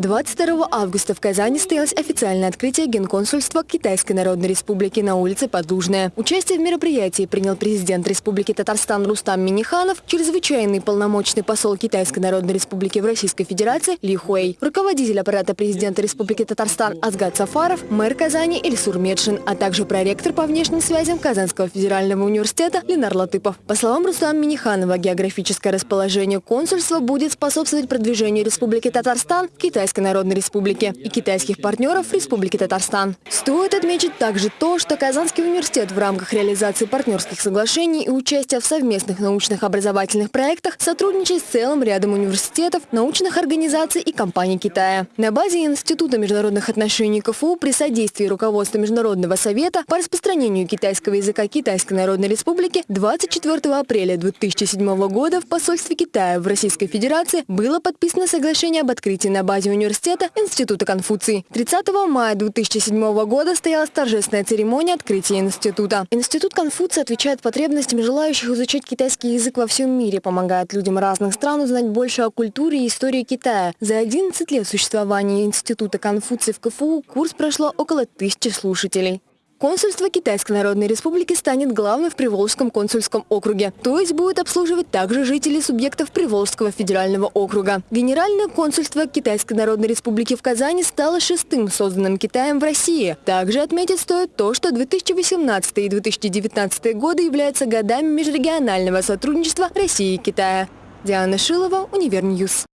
22 августа в Казани состоялось официальное открытие генконсульства Китайской Народной Республики на улице Подлужная. Участие в мероприятии принял президент Республики Татарстан Рустам Миниханов, чрезвычайный полномочный посол Китайской Народной Республики в Российской Федерации Ли Хуэй, руководитель аппарата президента Республики Татарстан Азгат Сафаров, мэр Казани Ильсур Медшин, а также проректор по внешним связям Казанского федерального университета Ленар Латыпов. По словам Рустама Миниханова, географическое расположение консульства будет способствовать продвижению Республики Татарстан в Китайской Китайской Народной Республики и китайских партнеров Республики Татарстан. Стоит отметить также то, что Казанский университет в рамках реализации партнерских соглашений и участия в совместных научных образовательных проектах сотрудничает с целым рядом университетов, научных организаций и компаний Китая. На базе Института международных отношений КФУ при содействии руководства Международного совета по распространению китайского языка Китайской Народной Республики 24 апреля 2007 года в посольстве Китая в Российской Федерации было подписано соглашение об открытии на базе университета университета Института Конфуции. 30 мая 2007 года состоялась торжественная церемония открытия института. Институт Конфуции отвечает потребностям желающих изучать китайский язык во всем мире, помогает людям разных стран узнать больше о культуре и истории Китая. За 11 лет существования Института Конфуции в КФУ курс прошло около тысячи слушателей. Консульство Китайской Народной Республики станет главным в Приволжском консульском округе, то есть будет обслуживать также жителей субъектов Приволжского федерального округа. Генеральное консульство Китайской Народной Республики в Казани стало шестым созданным Китаем в России. Также отметить стоит то, что 2018 и 2019 годы являются годами межрегионального сотрудничества России и Китая. Диана Шилова, Univer News.